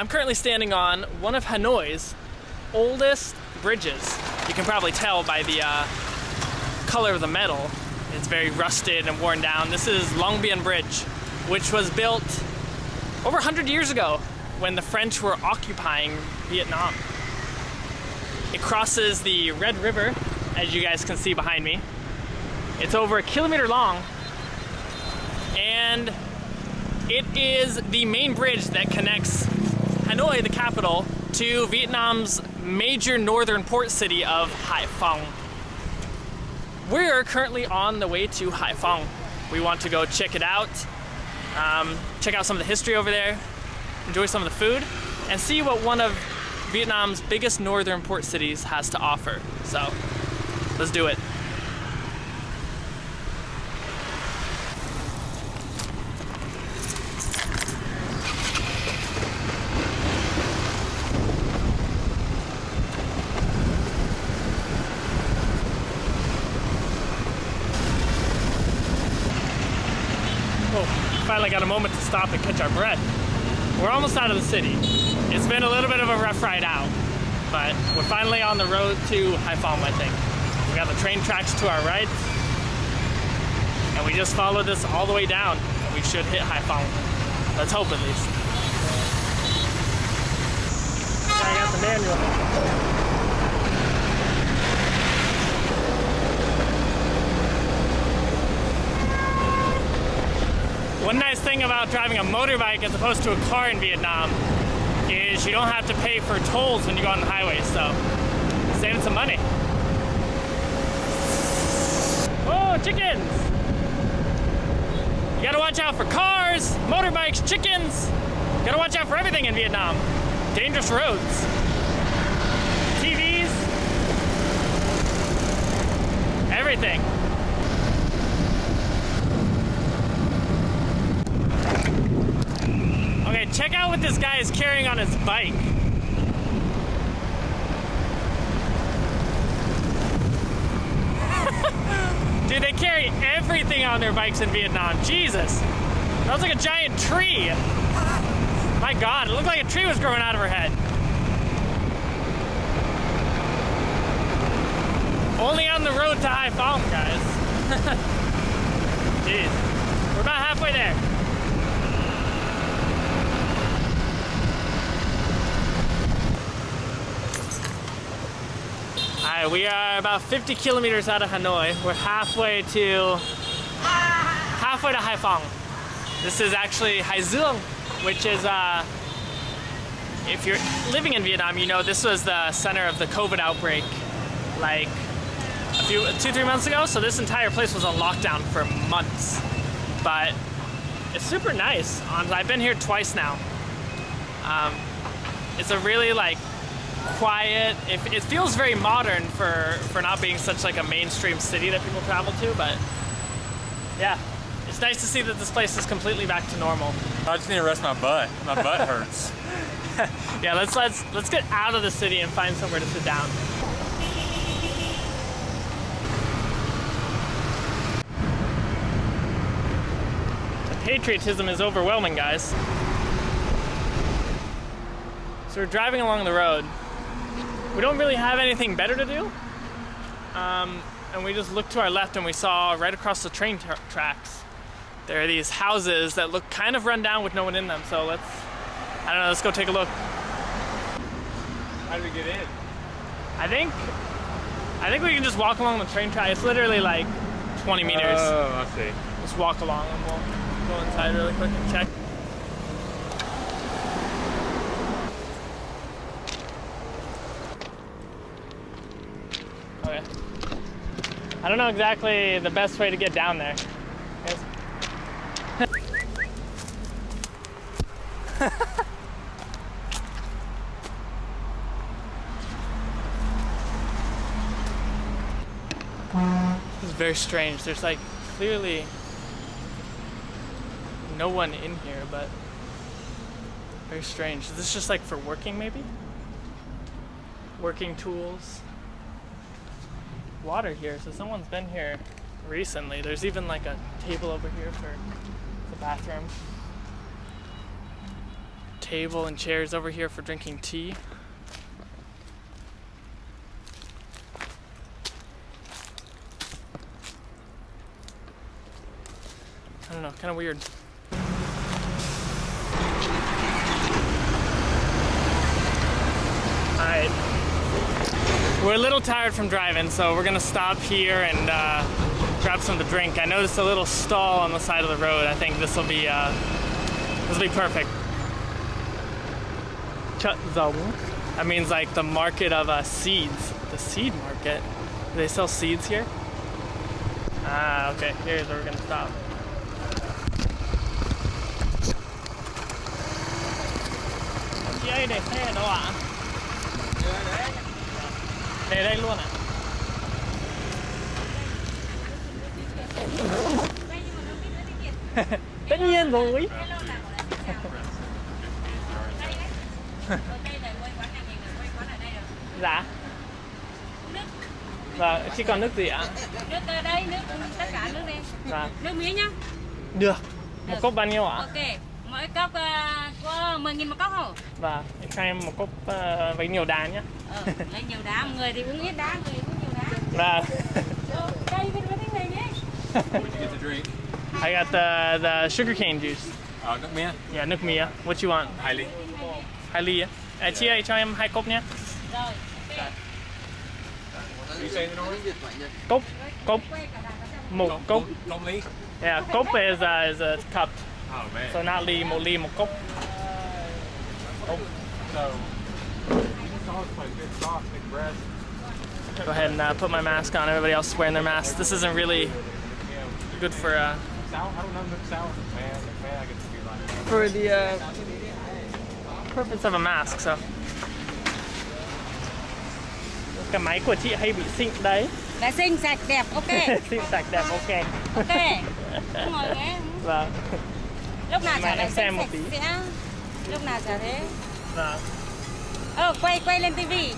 I'm currently standing on one of Hanoi's oldest bridges. You can probably tell by the uh, color of the metal. It's very rusted and worn down. This is Long Bien Bridge, which was built over 100 years ago when the French were occupying Vietnam. It crosses the Red River, as you guys can see behind me. It's over a kilometer long, and it is the main bridge that connects Hanoi, the capital, to Vietnam's major northern port city of Haiphong. We're currently on the way to Haiphong. We want to go check it out, um, check out some of the history over there, enjoy some of the food, and see what one of Vietnam's biggest northern port cities has to offer. So, let's do it. Oh, finally got a moment to stop and catch our breath. We're almost out of the city. It's been a little bit of a rough ride out, but we're finally on the road to Haiphong, I think. We got the train tracks to our right, and we just followed this all the way down, and we should hit Haiphong. Let's hope at least. I got the manual. One nice thing about driving a motorbike as opposed to a car in Vietnam is you don't have to pay for tolls when you go on the highway, so saving some money. Oh, chickens! You gotta watch out for cars, motorbikes, chickens. You gotta watch out for everything in Vietnam. Dangerous roads. TVs. Everything. Check out what this guy is carrying on his bike. Dude, they carry everything on their bikes in Vietnam. Jesus. That was like a giant tree. My God, it looked like a tree was growing out of her head. Only on the road to high Haiphong, guys. Jeez. We're about halfway there. We are about 50 kilometers out of Hanoi. We're halfway to halfway to Haiphong. This is actually Hai Duong, which is uh, if you're living in Vietnam, you know this was the center of the COVID outbreak, like a few two three months ago. So this entire place was on lockdown for months, but it's super nice. Um, I've been here twice now. Um, it's a really like quiet. It, it feels very modern for for not being such like a mainstream city that people travel to. But yeah, it's nice to see that this place is completely back to normal. I just need to rest my butt. My butt hurts. Yeah, let's let's let's get out of the city and find somewhere to sit down. The patriotism is overwhelming, guys. So we're driving along the road. We don't really have anything better to do. Um, and we just looked to our left and we saw right across the train tra- tracks there are these houses that look kind of run down with no one in them. So let's, I don't know, let's go take a look. How do we get in? I think, I think we can just walk along the train track. It's literally like 20 meters. Oh, I see. Just walk along and we'll go inside really quick and check. Okay. I don't know exactly the best way to get down there. This is very strange. There's like clearly no one in here, but very strange. Is this just like for working maybe? Working tools. Water here, so someone's been here recently. There's even like a table over here for the bathroom. table and chairs over here for drinking tea. I don't know, kind of weird. We're a little tired from driving, so we're gonna stop here and uh, grab something to drink. I noticed a little stall on the side of the road. I think this will be uh, this will be perfect. Chut zong. That means like the market of uh, seeds. The seed market. Do they sell seeds here? Ah, okay. Here's where we're gonna stop. Chị ơi, để đây luôn ạ. Tất nhiên rồi. Dạ. Vâng, chỉ còn nước gì ạ? nước đây nước tất cả nước đây Vâng. nước mía nhá Được. Một cốc bao nhiêu ạ? ok mỗi cốc ờ, có 10 nghìn một cốc không Vâng, cho em một cốc ờ, với nhiều đá nhé. Ờ, lấy nhiều đá người thì uống ít đá người uống nhiều đá Vâng. Ờ? I got the the sugarcane juice. Uh, nước mía. Yeah, nước mía. What you want? Hai ly. Hai ly? À, chị ơi, cho em hai cốc nhé. rồi noise? Cốc, cốc, một cốc. Long ly? Yeah, cốc is a, is a cup. Oh man. So not ly, một ly, một cốc. So, Go ahead and uh, put my mask on. Everybody else is wearing their masks. This isn't really good for uh, Sour? I don't know, Nick sour. Man, man, I get to be like. for the uh, purpose of a mask. So. Cái máy của chị hay bị xịn đấy. vệ sinh sạch đẹp ok xịn sạch đẹp ok. ok ngồi ghế Vâng. lúc nào chả em xem một tí. sẽ lúc nào chả thế Vâng. Ờ quay quay lên tivi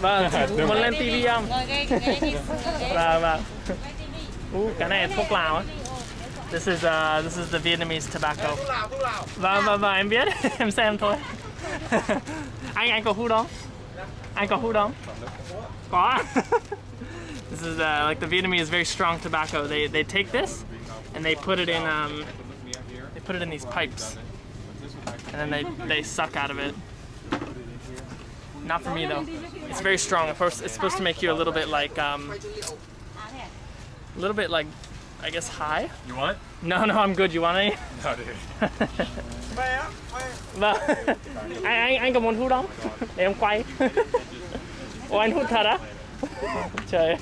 Vâng, muốn lên TV không? ngồi ghế ghế đi Vâng, vâng. quay Uh, cái này thuốc lào á. This is uh, this is the Vietnamese tobacco. Vâng, vâng, vâng, em biết. em xem thôi. anh anh có hút không? Anh có hút không? Có. this is uh, like the Vietnamese very strong tobacco. They they take this and they put it in um they put it in these pipes and then they they suck out of it. Not for me though. It's very strong. Of course, it's supposed to make you a little bit like um, à thế à? a little bit like I guess high. You want it? No, no, I'm good. You want any? No, dude. Vâng. anh anh anh có muốn hút không? Để em quay. Ồ anh hút thật á? Trời.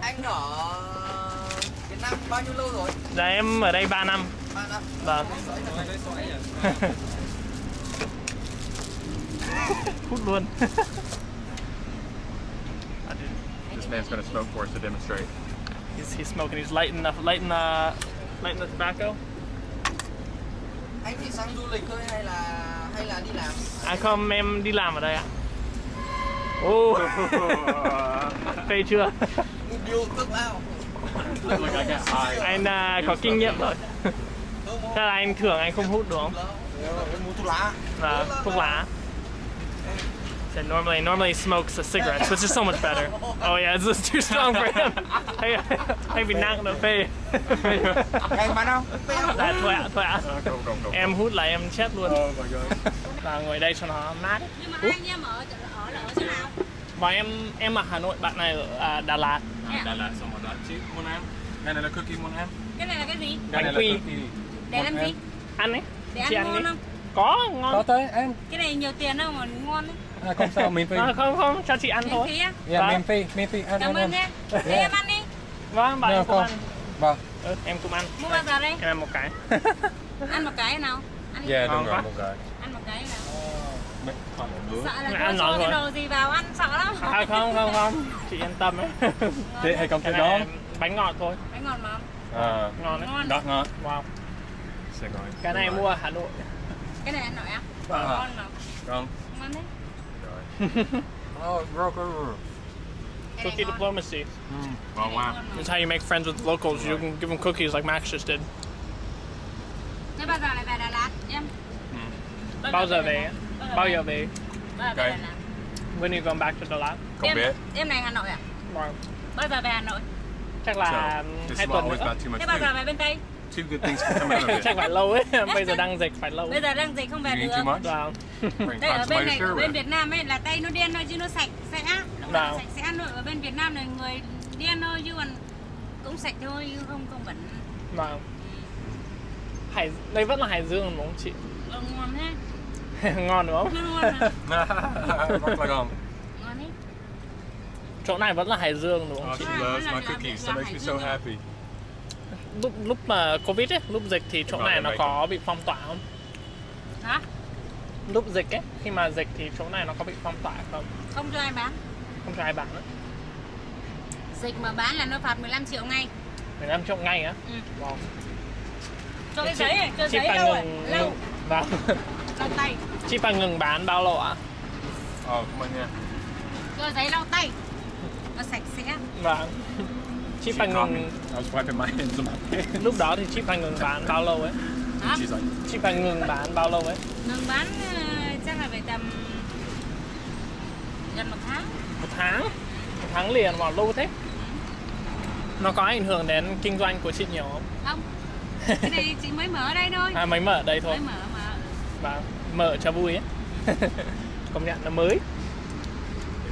Anh ở Việt Nam bao nhiêu lâu rồi? Dạ em ở đây 3 năm. Ba năm. Vâng. hút luôn. This man's gonna smoke for us to demonstrate. he's he's smoking. He's lighting the lighting the lighting the tobacco. Anh chỉ sang du lịch thôi hay là hay là đi làm? À không, em đi làm ở đây ạ. Ô. Phê chưa? Điều ao. Anh à, có kinh nghiệm rồi. Chắc là anh thường anh không hút đúng không? Em thuốc lá. uh, thuốc lá. Said normally normally he smokes a cigarettes, which is so much better. Oh yeah, this is too strong for him. hay, hay bị nặng nữa phê. Anh bán không? Dạ, thôi ạ, thôi ạ. Go, go, go. Em hút là em chết luôn. Oh god. Và ngồi đây cho nó mát. nhưng mà hai anh em ở ở là ở chỗ nào Và em em ở Hà Nội, bạn này ở à, Đà Lạt. À, Đà Lạt xong rồi đó. Chị muốn ăn? Cái này là cookie muốn ăn? cái này là cái gì Bánh quy. là cookie. để làm gì Ăn ấy. để ăn ngon không Có, ngon. Có tới em cái này nhiều tiền đâu mà ngon đấy à, không sao miễn phí À, không không, cho chị ăn miễn thôi. phí á dạ Vâng. miễn phí miễn phí ăn cảm ơn em để em ăn đi Vâng, bạn Được em cũng ăn. vâng Ừ, em cũng ăn. mua bao giờ đây Em ăn một cái. ăn một cái nào ăn Ngon đúng rồi, một cái. ăn một cái nào bữa. sợ là ăn cho ngon cái đồ gì vào ăn sợ lắm À không không không, chị yên tâm ấy. Thế hay không Cái đó? bánh ngọt thôi, bánh ngọt mà À, ngon đấy. ngon ngọt ngọt. Wow. Sẽ gọi. Cái này mua ở Hà Nội. Cái này ăn nổi á Vâng. ngon mà Không. ngon đấy oh broker cái này Cookie diplomacy. Ngon quá. Ngon mà. It's how you make friends with locals. You can give them cookies like Max just did. thế bao giờ lại về Đà Lạt em Bao giờ về? Bao giờ về? Bao giờ về When you going back to Đà Lạt? Không biết. Đêm này Hà Nội à? Vâng. Bao giờ về Hà Nội? Chắc là So, um, this hai is tuần always nữa. about too much Thế bao giờ food. về bên Tây? Two good things can come out of it. Chắc phải lâu ấy. Bây giờ đang dịch phải lâu. Bây giờ đang dịch không về được. Vâng. Đây ở bên này, ở bên. Việt Nam ấy là Tây nó đen thôi chứ nó sạch sẽ. Lúc nào Vâng. sạch sẽ thôi. Ở bên Việt Nam này người đen thôi chứ còn cũng sạch thôi chứ không không bẩn. Vâng. Hải đây vẫn là Hải Dương đúng không chị? Ờ, ngon thế. Ngon đúng không? Ngon. Ngon đấy. Chỗ này vẫn là Hải Dương đúng không Oh, chị? she loves my cookies. That makes me so happy. Lúc lúc mà Covid ấy, lúc dịch thì chỗ này nó có bị phong tỏa không? Hả? Lúc dịch ấy, khi mà dịch thì chỗ này nó có bị phong tỏa không? Không cho ai bán. Không cho ai bán nữa. Dịch mà bán là nó phạt 15 triệu ngay. 15 triệu ngay á? Ừ. Wow. Cho cái giấy này, cho chị giấy rồi. ngừng, Lâu. Vâng. Lau tay. Chị phải ngừng bán bao lâu ạ? Oh, come on, yeah. Cho giấy lau tay. Nó sạch sẽ. Vâng. Chị She phải caught me. ngừng, lúc đó thì chị phải ngừng bán bao lâu ấy? Like, Chị phải ngừng bán bao lâu ấy? Ngừng bán ờ, chắc là phải tầm gần một tháng. Một tháng? Một tháng liền vào lâu thế? Nó có ảnh hưởng đến kinh doanh của chị nhiều không? Không. Cái này chị mới mở ở đây thôi. À mới mở ở đây thôi. Mới mở mà. Vâng. Mở cho vui ấy. Công nhận nó mới.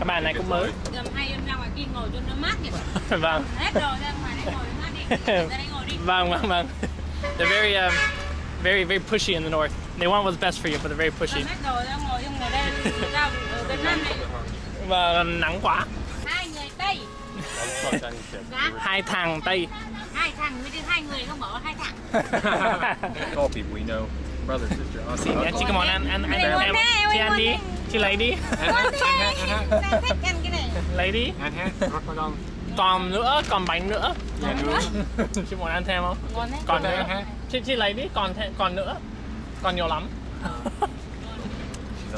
Các bạn này cũng mới. Gần hai em ra ngoài kia ngồi cho nó mát vậy. vâng. Hết rồi ra ngoài đấy ngồi mát đi. Ra đây ngồi đi. Vâng, vâng, vâng. They're very, um, very, very pushy in the north. They want what's best for you, but they're very pushy. Gần hết rồi ra ngồi trong ngồi đây ra ở Việt Nam này. Và nắng quá. Hai người Tây. I was Chinese kids. Dạ. Hai thằng Tây. Hai thằng với chứ hai người không bỏ hai thằng. All people we know. Brother, sister, aunt, Xì uncle. chị come on, ăn, ăn, ăn, Này, ăn, ngon em. thế, Chị em ăn đi. Ngon Chị lấy đi. Ngon thế. Ta thích ăn cái này. Lấy đi. And hand, rock like. Còn nữa, còn bánh nữa. Yeah, dude. chị muốn ăn thêm không? Còn Còn nữa. nữa. Chị, chị lấy đi, còn thêm, còn nữa. Còn nhiều lắm.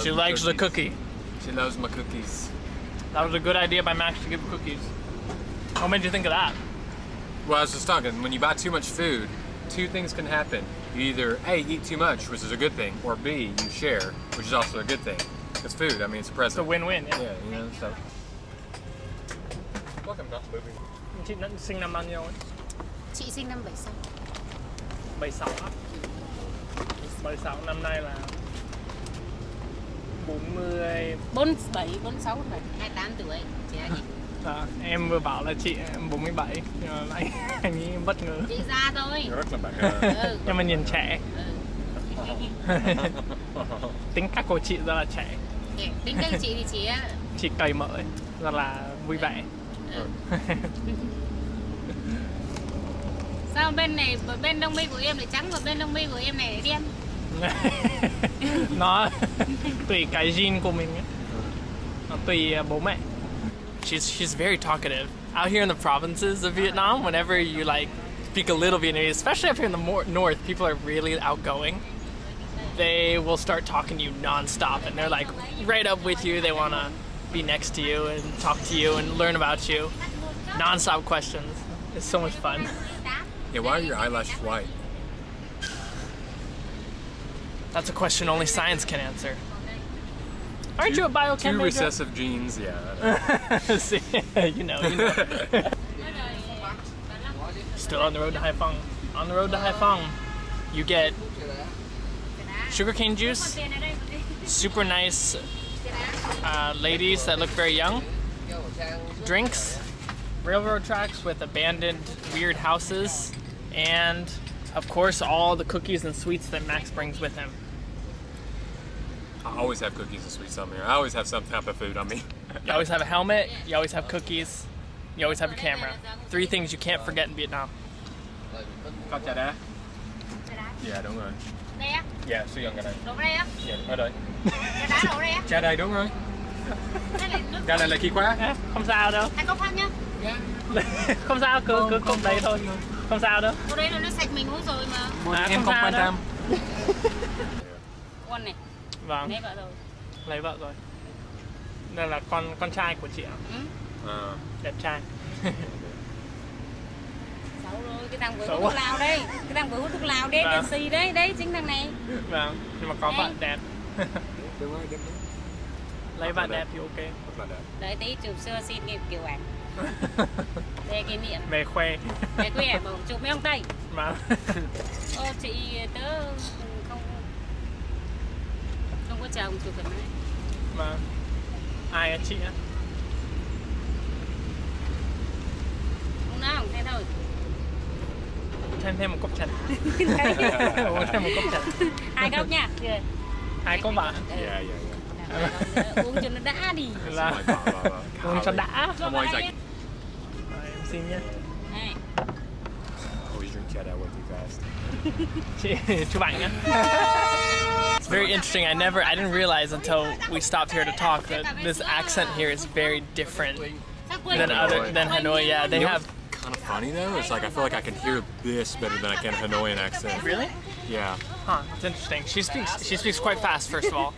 She loves likes the cookie. She loves my cookies. That was a good idea by Max to give cookies. What made you think of that? Well, I was just talking, when you buy too much food, two things can happen. You either A, eat too much, which is a good thing, or B, you share, which is also a good thing. It's food, I mean, it's a It's a present. win-win. Yeah. Yeah, you know, so. Welcome, not moving. Chị đã sinh năm bao nhiêu ấy? Chị sinh năm 76. 76 á. 76 năm nay là 40 47, 46, 47, 28 tuổi. Chị là gì? à, em vừa bảo là chị em 47 nhưng mà anh anh ấy bất ngờ Chị già thôi. Looking back. Uh, Ừ. nhưng mà nhìn trẻ Ừ. tính cách của chị rất là trẻ. Tính cách của chị thì chị á, chị cởi mở ấy, rất là vui vẻ. Ừ. Sao bên này bên đông mi của em lại trắng và bên đông mi của em này lại đen? nó tùy cái gene của mình nó tùy bố mẹ. She's she's very talkative. Out here in the provinces of Vietnam whenever you like speak a little Vietnamese especially up here in the more north people are really outgoing they will start talking to you nonstop and they're like right up with you they want to be next to you and talk to you and learn about you nonstop questions it's so much fun yeah, why are your eyelashes white? that's a question only science can answer aren't you a biochem Two major? recessive genes, yeah. See, you know, you know. Still on the road to Haiphong. On the road to Haiphong, you get sugarcane juice, super nice uh, ladies that look very young, drinks, railroad tracks with abandoned weird houses, and of course all the cookies and sweets that Max brings with him. I always have cookies and sweets on me. I always have some type of food on me. You always have a helmet, you always have cookies, you always have your camera. Three things you can't forget in Vietnam. Có trà đá? Dạ đúng rồi. Đây á, Dạ, sử dụng cái này. đổ đây á, Dạ, ở đây. cái đá đổ đây á. Trà đây đúng rồi. Đây là nước. Trà này là khí khóa. À, không sao đâu. Hai cốc khác nhá. không sao, cứ cứ cốc đấy thôi. Không sao đâu. Cô đấy là nó sạch mình uống rồi mà. À, em không không sao quan đâu. tâm. Con này, Vâng, lấy vợ rồi. lấy vợ rồi. Đây là con con trai của chị ạ. Ừ. Ờ. Đẹp trai. Cái thằng vừa hút thuốc lào đây. Cái thằng vừa hút thuốc lào đấy, Vâng. đèn xì đấy, đấy chính thằng này. Vâng, nhưng mà có Đây. vợ đẹp. Đúng rồi, đúng rồi. Lấy bạn đẹp thì ok. Đợi tí chụp sơ xin kịp kiểu ảnh Để kỷ niệm Về khoe. Quý ảnh bảo chụp mấy ông Tây Mà Ô chị tớ không Không có chồng chụp thoải mái mà ai á chị á? Không nào không thế thôi Thêm thêm một cốc trà. Uống thêm một cốc trà. Hai góc nha Rồi. Hai cốc bạn. Ừ. Yeah, yeah, yeah. Uống cho nó đã đi Là Xong rồi bỏ vào- vào- uống cho đã. Cho Không vào ai đây dành. Rồi, em xin nhé. Này, Always drink trà đá way too fast. Chị chụp ảnh nhé. It's very interesting. I never, I didn't realize until we stopped here to talk that this accent here is very different sao quên than other than Hanoi. Yeah, they You know have. What's kind of funny though? It's like I feel like I can hear this better than I can Hanoian accent. Really? Yeah. Huh, it's interesting. She speaks she speaks quite fast first of all.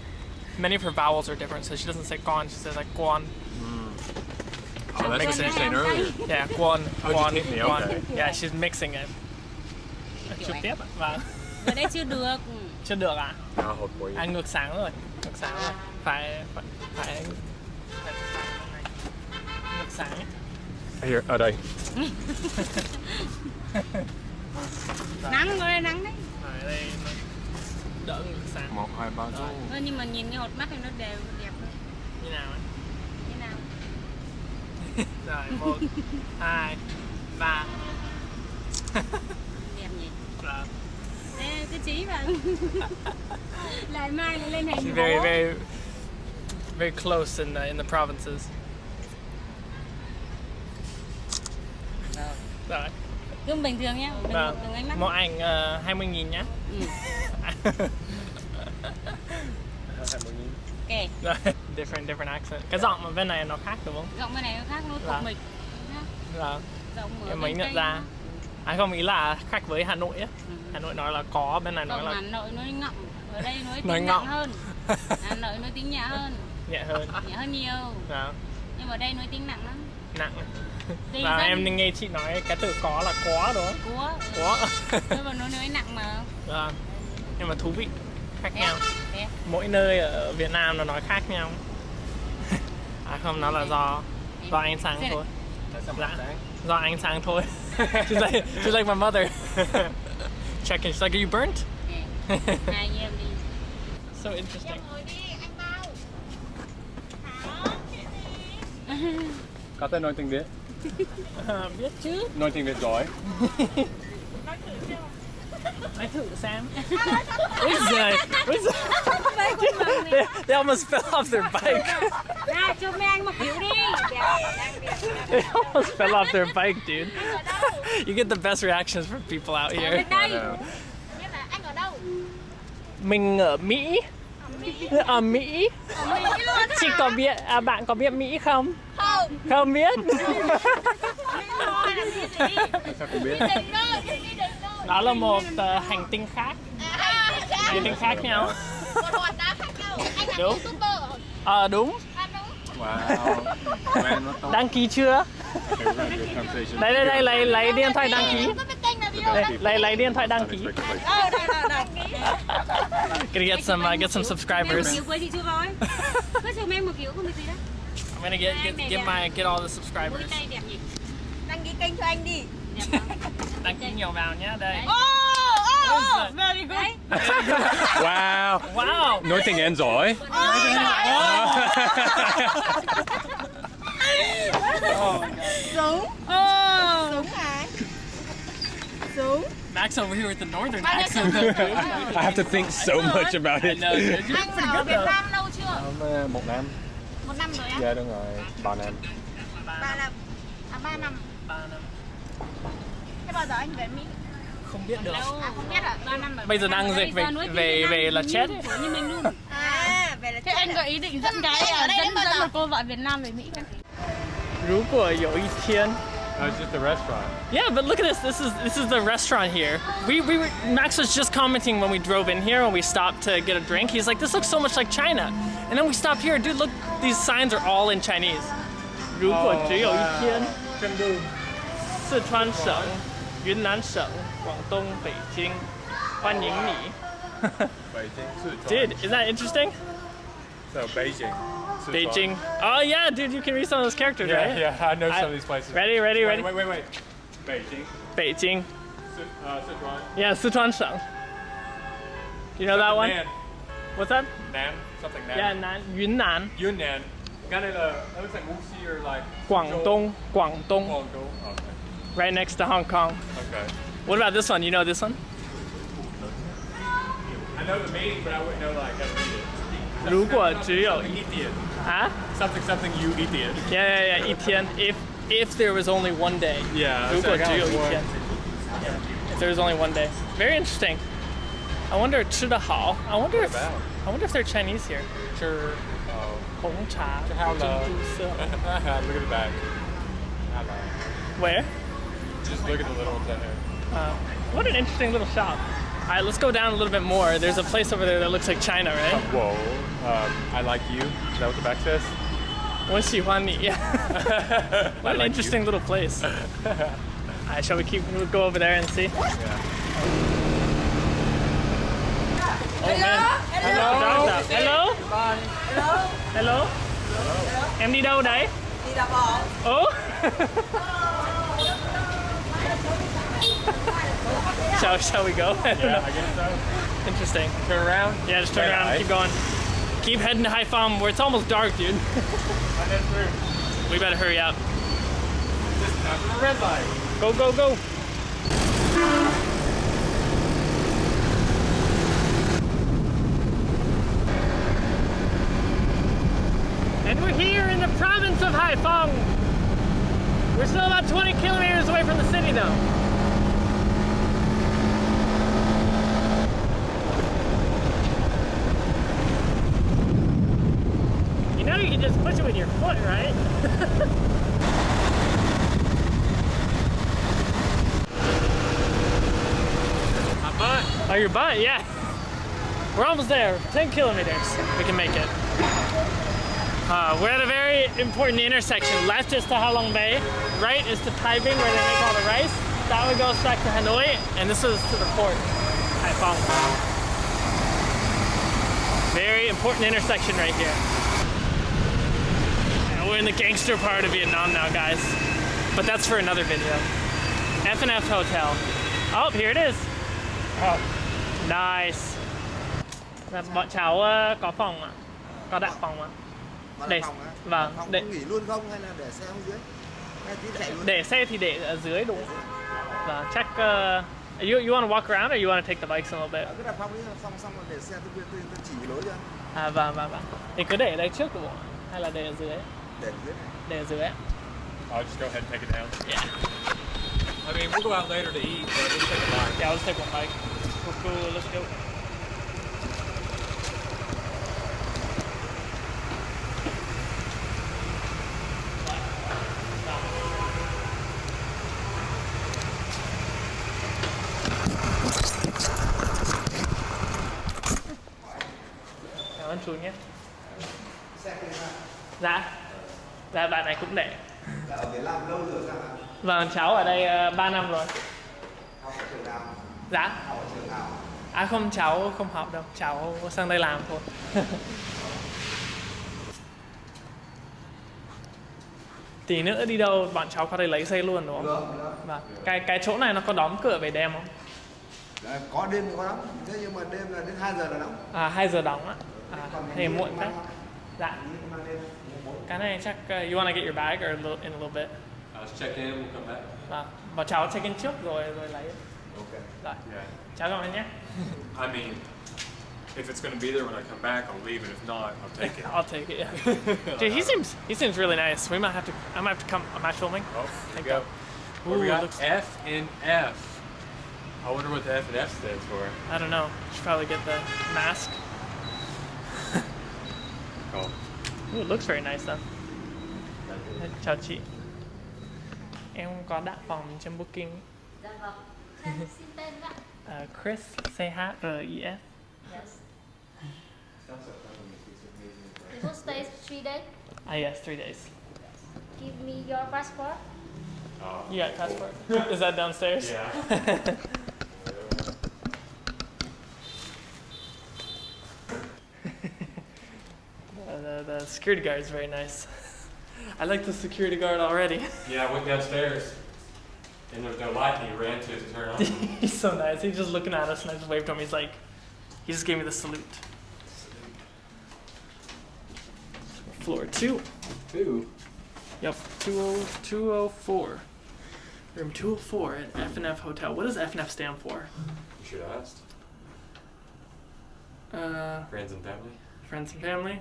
Many of her vowels are different, so she doesn't say gon, she says like guan. Mm. Oh, that's what you were saying earlier. Yeah, guan, Oh, guan, hit me, guan. okay. Yeah, she's mixing it. Chụp tiếp ạ. Vâng. Ở đây chưa được Chưa được à? I'll hold for you. À ngược sáng rồi. Ngược sáng rồi. Phải phải phải ngược sáng. Ấy. Here, ở đây. Nắng ở đây nắng đấy Phải ở đây nó đỡ ngược sáng. Một, hai, ba, Rồi. Ơ, Nhưng mà nhìn cái hột mắt thì nó đều đẹp. Như nào ấy? Như nào Rồi, một, hai, ba. Đẹp nhỉ Rồi. Ê, cứ chí vào Lại mai lại lên She's hình very, very, very close in the in the provinces. Rồi. Cứ bình thường nhá Đừng, Vâng. đừng ánh mắt Một ảnh uh, 20 nghìn nhá. ừ. Ok different different accent. Cái giọng ở bên này nó khác đúng không? Giọng bên này nó khác nó Vâng. tục mịch Nhá. Là Giọng ở mới nhận ra. À không ý là khác với Hà Nội á. Ừ. Hà Nội nói là có, bên này nói là Hà Nội nói ngọng Ở đây nói Nói tiếng ngọng. nặng hơn Hà Nội nói tiếng nhẹ hơn nhẹ hơn. Nhẹ hơn nhiều Đó, Nhưng mà ở đây nói tiếng nặng lắm nặng. Và dân. em nghe chị nói cái từ có là có đúng không? Cúa Có. Nhưng mà nó nói nặng mà. Đó. Nhưng mà thú vị, khác Thế nhau. à? mỗi nơi ở Việt Nam nó nói khác nhau. À không nó là do do ánh sáng thôi. Dạ, do ánh sáng thôi. She's like she's like my mother. Checking she's like are you burnt? So interesting. Có thể nói tiếng Việt. Ờ, biết chứ. Nói tiếng Việt giỏi. nói thử xem. Ôi giời, ôi giời. they, they almost fell off their bike. Ra cho mấy anh một kiểu đi. They almost fell off their bike dude. You get the best reactions from people out here. Bên đây. Ở đâu? mình ở Mỹ. Ở Mỹ. Ở Mỹ. Luôn chị có biết à, bạn có biết Mỹ không Không không biết Thôi làm gì gì Sao cô biết? Đừng đâu, đừng đi đừng đâu đó là một ờ, hành tinh khác. À, hành tinh khác. Nhau. Một hòn đá khác nhau. Anh là Đúng. youtuber. Ờ đúng. À đúng. Wow. Man, what the đăng ký chưa? Okay, we're gonna do a conversation. đây đây đây lấy lấy điện thoại đăng ký. Em có biết kênh là gì đâu đây, lấy lấy điện thoại đăng ký. Unexpectedly. Ờ, đây, đây, đây gonna get some uh, get some Em một subscribers. kiểu với chị chưa rồi Cứ chụp em một kiểu không việc gì đấy I'm gonna get get, get my get all the subscribers tay đẹp nhỉ Đăng ký kênh cho anh đi đăng ký nhiều vào nhé đây Oh, oh, oh, very good Wow. wow Nói tiếng Anh giỏi. Súng Ồ Súng hả? Súng Max over here with the northern Bao accent? I have to think so much about I it. know. You're Anh pretty ở good Việt Nam lâu chưa? Một năm. Một năm rồi á? Dạ đúng rồi. Ba năm. Ba năm À ba năm Ba năm. Thế bao giờ anh về Mỹ? không biết được Đâu À không biết à? Ba năm ở Bây giờ Việt Nam, đang ở đây dịch về- giờ nói tiếng về- Việt Nam về là như- chết ấy. Như mình luôn À, về là Thế anh có ý định dẫn cái Ở à, đây dẫn đến bao dẫn giờ? một cô vợ Việt Nam về Mỹ cái 如果有一天 Oh, it's just a restaurant. Yeah, but look at this. This is this is the restaurant here. We we were, Max was just commenting when we drove in here when we stopped to get a drink. He's like, "This looks so much like China," and then we stopped here. Dude, look, these signs are all in Chinese. 如果只有一天，四川省、云南省、广东、北京，欢迎你。 Beijing, Sichuan. Dude, isn't that interesting? So Beijing. Sichuan. Beijing. Oh yeah, dude, you can read some of those characters, Yeah, right? yeah, I know I- some of these places. Ready, ready, wait, ready? Wait, wait, wait. Beijing. Beijing. Si- uh, Sichuan. Yeah, Sichuan Shang. You know that one? Nan. What's that? Nan. Something Nan. Yeah, Nan, Yunnan, Yunnan. Kind of, uh, that looks like Wuxi or like. Guangdong, Guangdong, Guangdong. Okay. right next to Hong Kong. Okay. What about this one? You know this one? I know the meaning, but I wouldn't know like how to read it. 如果只有 Something idiot. Huh? Something something you idiot. Yeah, yeah, yeah. 一天. If if there was only one day. Yeah. 如果只有一 one. 天. Yeah. If there was only one day. Very interesting. I wonder 吃得好. I wonder if about? I wonder if they're Chinese here. 吃 oh. 红茶珍 Hello. 珠色. Look at the back. Hello. Where? Just look at the little ones in there. Uh, what an interesting little shop. All right, let's go down a little bit more. There's a place over there that looks like China, right? whoa. Um, I like you. Is that what the back says? What's Wenshihuani, yeah. what an like interesting you. little place. All right, shall we keep, we'll go over there and see? Yeah. Oh, hello? Hello? Hello? Hello? Hello? Hello? Hello? Em đi đâu đấy? Đi đạp bò. Ồ. shall shall we go? I don't. I guess so. Interesting. Turn around. Yeah, just turn around keep going. Keep heading to Haiphong where it's almost dark, dude. I head through. we better hurry up. Just after the red light. Go, go, go. And we're here in the province of Haiphong. We're still about 20 kilometers away from the city though. You can just push it with your foot, right? My butt. Oh, your butt, yeah. We're almost there. 10 kilometers. We can make it. Uh, we're at a very important intersection. Left is to Halong Bay. Right is to Thai Binh, where they make all the rice. That one goes back to Hanoi. And this is to the port, Haiphong. Very important intersection right here. We're in the gangster part of Vietnam now, guys. But that's for another video. F&F Hotel. Oh, here it is. Oh. Nice. Bọn cháu có phòng ạ? Có đặt phòng ạ? Để- vâng, để- nghỉ luôn không hay là để xe xuống dưới? Hay tí chạy luôn? Để xe thì để ở dưới đúng không? Vâng, chắc... ờ, you, you want to walk around or you want to take the bikes a little bit? Ở cái đặt phòng là phòng xong rồi để xe tôi tôi, tôi chỉ lối cho. À vâng, vâng, vâng. Thì cứ để ở đây trước được không? Hay là để ở dưới? Để dưới này. Để ở dưới ạ? I'll just go ahead and take it down. Yeah. I mean, we'll go out later to eat, but we'll take a bite. Yeah, let's take one bike. Cool, cool, let's go. Cảm ơn chú nhé. Dạ. Dạ, bạn này cũng để. Là ở Việt Nam lâu rồi sao ạ? Vâng, cháu ở đây 3 năm rồi. Học ở trường nào? Dạ. Học ở trường nào? À không, cháu không học đâu. Cháu sang đây làm thôi. Tí nữa đi đâu bọn cháu có thể lấy xe luôn đúng không? Được, được. Vâng. Cái cái chỗ này nó có đóng cửa về đêm không? Đấy, có đêm thì có lắm. Thế nhưng mà đêm là đến 2 giờ là đóng. À 2 giờ đóng á. À, thì muộn thế. Dạ. Đi I đêm. Cái này chắc uh, you wanna get your bag or a little, in a little bit. Uh, let's check in, we'll come back. Vâng. Bọn cháu check in trước rồi rồi lấy. Ok. Rồi. Yeah. Cháu cảm ơn nhé. I mean, if it's going to be there when I come back, I'll leave it. If not, I'll take it. I'll take it. Yeah. Dude, he seems he seems really nice. We might have to. I might have to come. Am I filming? Oh, Thank there you go. Well, we got looks- F and F. I wonder what the F and F stands for. I don't know. Should probably get the mask. Cool. Ooh, it looks very nice though. Chào chị. Em có đặt phòng trên booking. Dạ vâng. Xin tên ạ. Uh, Chris, C H R I S. Yes. You will stay three days. Ah yes, three days. Give me your passport. You got passport? Is that downstairs? Yeah. Uh, the, the security guard is very nice. I like the security guard already. Yeah, I went downstairs. And there was no light, and he ran to to turn on. He's so nice. He's just looking at us, and I just waved to him. He's like, he just gave me the salute. Floor two. Two. Yep, 20, 204. Room 204 at F&F Hotel. What does F&F stand for? You should have asked. Uh, Friends and family. friends and family?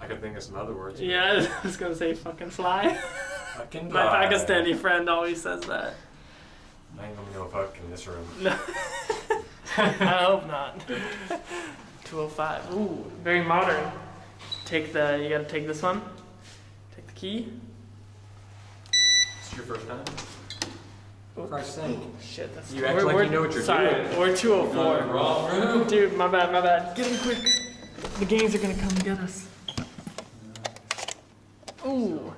I could think of some other words. Yeah, I was gonna say fucking fly. Fucking My fly. Pakistani friend always says that. I ain't gonna go fuck in this room. No. I hope not. 205. Ooh, very modern. Take the, you gotta take this one. Take the key. It's your first time? Oops. Christ's sake. Shit, that's You act like you know what you're sorry, doing. We're 204. Wrong room. Dude, my bad, my bad. Get in quick. The gangs are gonna come get us. Ooh.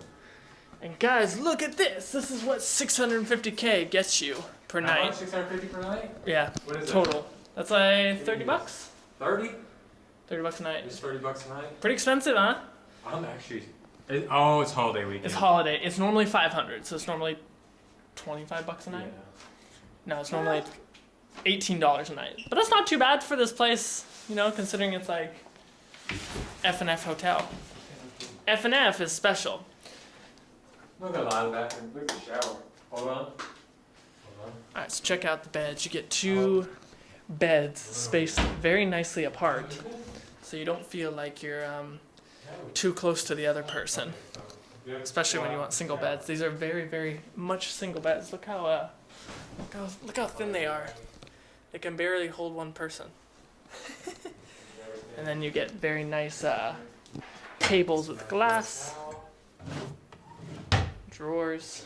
And guys, look at this. This is what 650k gets you per night. 650 per night? Yeah, What is it? total. That's like 30 bucks. 30? 30 bucks a night. Just 30 bucks a night? Pretty expensive, huh? I'm actually. It, oh, it's holiday weekend. It's holiday. It's normally 500, so it's normally 25 bucks a night. Yeah. No, it's normally $18 a night. But that's not too bad for this place, you know, considering it's like F and F hotel. F and F is special. I'm not gonna lie the bathroom. Look at the shower. Hold on. Hold on. All right, so check out the beds. You get two beds spaced very nicely apart, so you don't feel like you're um, too close to the other person. Especially when you want single beds. These are very, very much single beds. Look how uh, look how look how thin they are. They can barely hold one person. and then you get very nice uh, tables with glass, drawers.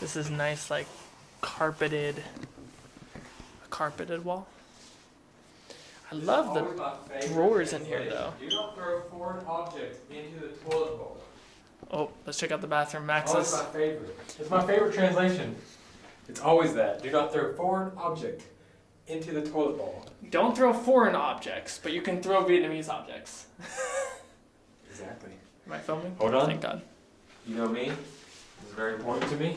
This is nice, like carpeted, a carpeted wall. I love the drawers in here, though. Do not throw foreign objects into the toilet bowl. Oh, let's check out the bathroom. Always Max's. my favorite. It's my favorite translation. It's always that. Do not throw foreign object into the toilet bowl. Don't throw foreign objects, but you can throw Vietnamese objects. Exactly. Am I filming? Hold on. Thank God. You know me. This is very important to me.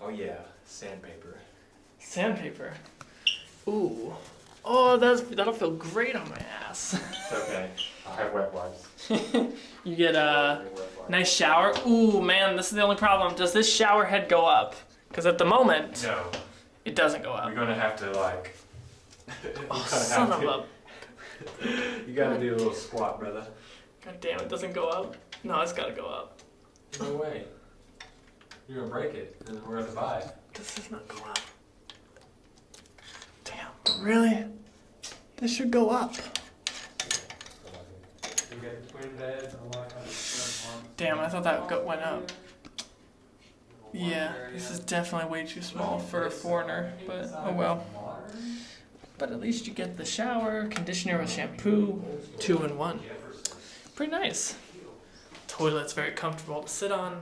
Oh yeah, sandpaper. Sandpaper. Ooh. Oh, that's that'll feel great on my ass. It's okay. I have wet wipes. you get a nice shower. Ooh, man, this is the only problem. Does this shower head go up? Because at the moment, No, it doesn't go up. we're gonna have to like. Oh, son of to- a. You gotta do a little squat, brother. God damn, it doesn't go up. No, it's gotta go up. No way. You're gonna break it, and then we're gonna buy. This does not go up. Damn, really? This should go up. You get twin beds and all of. Damn, I thought that go- went up. Yeah, this is definitely way too small for a foreigner, but oh well. But at least you get the shower, conditioner with shampoo, two in one. Pretty nice. Toilet's very comfortable to sit on.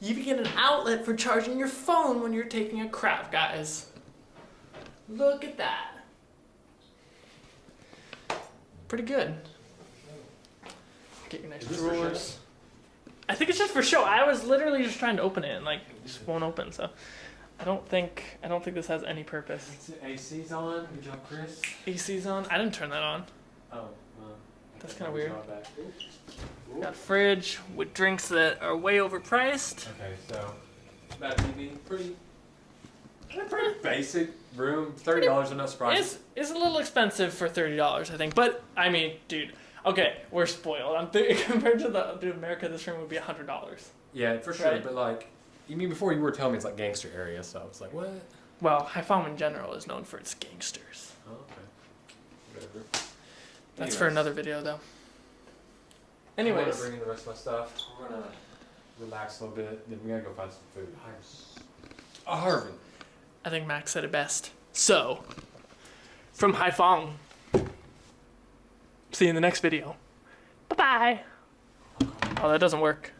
You even get an outlet for charging your phone when you're taking a crap, guys. Look at that. Pretty good. Get your nice Is this for show? drawers. I think it's just for show. I was literally just trying to open it and like it just won't open. So I don't think I don't think this has any purpose. AC's on. Good job, Chris. AC's on. I didn't turn that on. Oh, well. That's kinda weird. Back. Got a fridge with drinks that are way overpriced. Okay, so that TV, pretty, pretty basic room. Thirty dollars, I'm not surprised. It's it's a little expensive for thirty dollars, I think. But I mean, dude. Okay, we're spoiled. I'm th- compared to the to America, this room would be hundred dollars. yeah, for sure. Right. But like, you mean before you were telling me it's like gangster area, so I was like, what? Well, Haiphong in general is known for its gangsters. Oh, okay. Whatever. That's for another video, though. I'm gonna Anyways, bring in the rest of my stuff. We're gonna relax a little bit. Then we gotta go find some food. Oh, Harvin. I think Max said it best. So, from Haiphong. See you in the next video. Bye bye. Oh, that doesn't work.